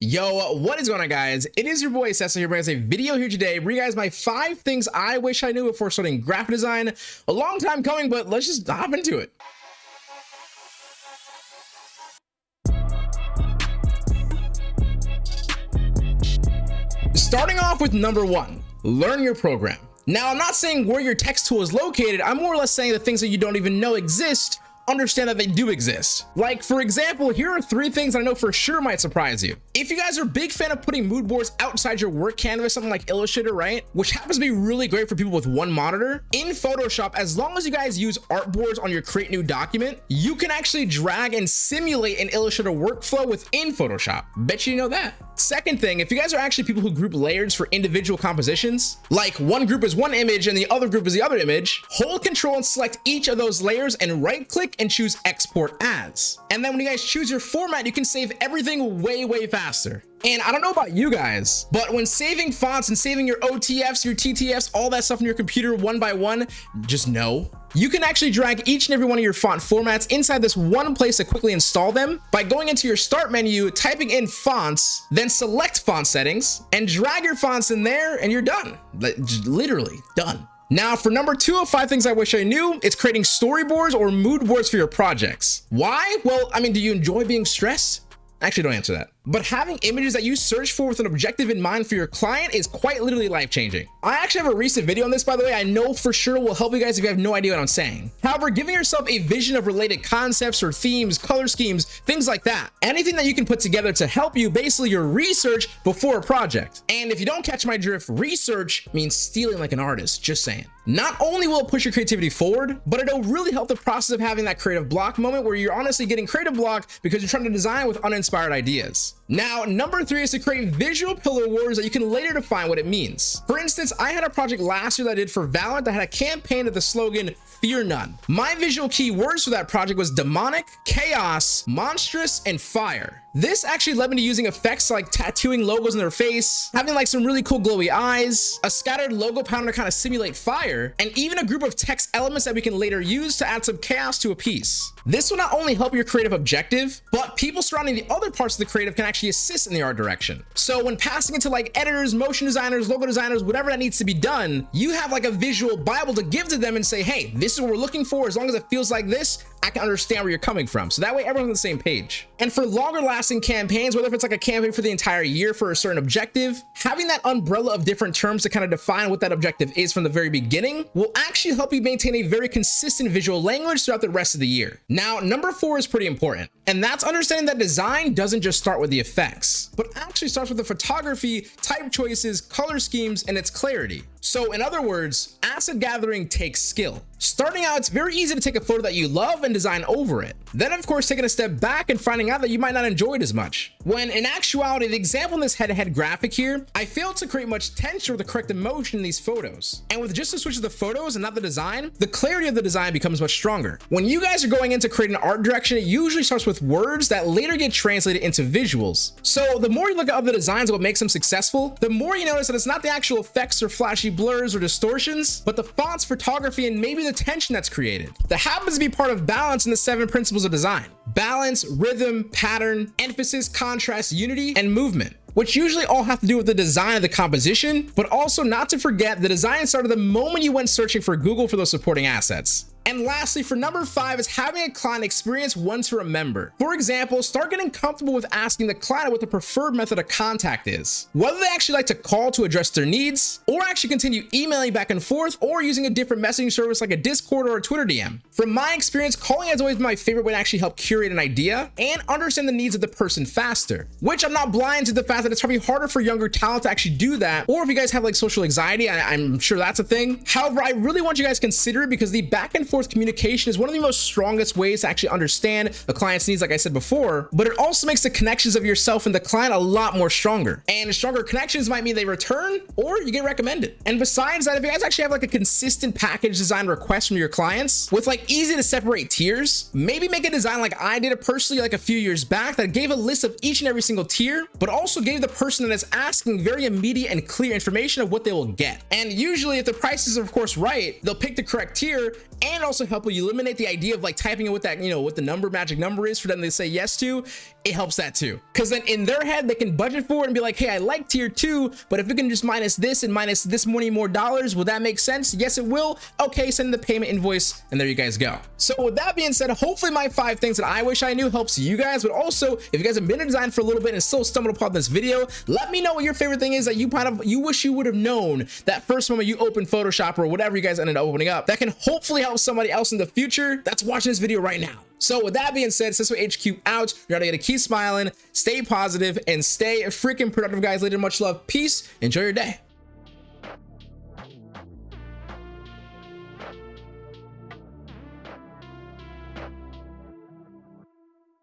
Yo, what is going on guys? It is your boy Cecil here bringing a video here today bring you guys my five things I wish I knew before starting graphic design. A long time coming, but let's just hop into it. Starting off with number one, learn your program. Now, I'm not saying where your text tool is located. I'm more or less saying the things that you don't even know exist understand that they do exist. Like, for example, here are three things I know for sure might surprise you. If you guys are a big fan of putting mood boards outside your work canvas, something like Illustrator, right? Which happens to be really great for people with one monitor. In Photoshop, as long as you guys use artboards on your create new document, you can actually drag and simulate an Illustrator workflow within Photoshop. Bet you know that. Second thing, if you guys are actually people who group layers for individual compositions, like one group is one image and the other group is the other image, hold control and select each of those layers and right click and choose export as. And then when you guys choose your format, you can save everything way, way faster. And I don't know about you guys, but when saving fonts and saving your OTFs, your TTFs, all that stuff in your computer one by one, just know you can actually drag each and every one of your font formats inside this one place to quickly install them by going into your start menu, typing in fonts, then select font settings and drag your fonts in there and you're done. Literally done. Now for number two of five things I wish I knew, it's creating storyboards or mood boards for your projects. Why? Well, I mean, do you enjoy being stressed? Actually, don't answer that but having images that you search for with an objective in mind for your client is quite literally life changing. I actually have a recent video on this, by the way. I know for sure will help you guys if you have no idea what I'm saying. However, giving yourself a vision of related concepts or themes, color schemes, things like that, anything that you can put together to help you basically your research before a project. And if you don't catch my drift, research means stealing like an artist, just saying. Not only will it push your creativity forward, but it'll really help the process of having that creative block moment where you're honestly getting creative block because you're trying to design with uninspired ideas. Now, number three is to create visual pillar words that you can later define what it means. For instance, I had a project last year that I did for Valorant that had a campaign with the slogan fear none. My visual keywords for that project was demonic, chaos, monstrous, and fire. This actually led me to using effects like tattooing logos in their face, having like some really cool glowy eyes, a scattered logo pattern to kind of simulate fire, and even a group of text elements that we can later use to add some chaos to a piece. This will not only help your creative objective, but people surrounding the other parts of the creative can actually assist in the art direction. So when passing it to like editors, motion designers, logo designers, whatever that needs to be done, you have like a visual Bible to give to them and say, hey, this is what we're looking for. As long as it feels like this, I can understand where you're coming from. So that way everyone's on the same page. And for longer lasting campaigns, whether if it's like a campaign for the entire year for a certain objective, having that umbrella of different terms to kind of define what that objective is from the very beginning will actually help you maintain a very consistent visual language throughout the rest of the year. Now, number four is pretty important, and that's understanding that design doesn't just start with the effects, but actually starts with the photography, type choices, color schemes, and its clarity. So in other words, asset gathering takes skill. Starting out, it's very easy to take a photo that you love and design over it. Then of course, taking a step back and finding out that you might not enjoy it as much. When in actuality, the example in this head-to-head -head graphic here, I failed to create much tension or the correct emotion in these photos. And with just a switch of the photos and not the design, the clarity of the design becomes much stronger. When you guys are going into creating an art direction, it usually starts with words that later get translated into visuals. So the more you look at other designs, what makes them successful, the more you notice that it's not the actual effects or flashy blurs or distortions, but the fonts, photography, and maybe the tension that's created. That happens to be part of balance in the seven principles of design. Balance, rhythm, pattern, emphasis, contrast, unity, and movement which usually all have to do with the design of the composition, but also not to forget the design started the moment you went searching for Google for those supporting assets. And lastly, for number five is having a client experience one to remember. For example, start getting comfortable with asking the client what the preferred method of contact is. Whether they actually like to call to address their needs, or actually continue emailing back and forth, or using a different messaging service like a Discord or a Twitter DM. From my experience, calling has always been my favorite way to actually help curate an idea and understand the needs of the person faster, which I'm not blind to the fact that it's probably harder for younger talent to actually do that. Or if you guys have like social anxiety, I, am sure that's a thing. However, I really want you guys to consider it because the back and forth forth communication is one of the most strongest ways to actually understand a client's needs, like I said before, but it also makes the connections of yourself and the client a lot more stronger. And stronger connections might mean they return or you get recommended. And besides that, if you guys actually have like a consistent package design request from your clients with like easy to separate tiers, maybe make a design like I did it personally like a few years back that gave a list of each and every single tier, but also gave the person that is asking very immediate and clear information of what they will get. And usually if the prices are of course right, they'll pick the correct tier and also help you eliminate the idea of like typing in what that, you know, what the number magic number is for them to say yes to. It helps that too. Cause then in their head, they can budget for it and be like, hey, I like tier two, but if we can just minus this and minus this many more dollars, will that make sense? Yes, it will. Okay, send the payment invoice and there you guys go. So with that being said, hopefully my five things that I wish I knew helps you guys, but also if you guys have been in design for a little bit and still stumbled upon this video, let me know what your favorite thing is that you kind of, you wish you would have known that first moment you open Photoshop or whatever you guys ended up opening up that can hopefully help somebody else in the future that's watching this video right now. So with that being said, Cisco HQ out. You're gonna keep smiling, stay positive, and stay freaking productive, guys. Later, much love, peace, enjoy your day.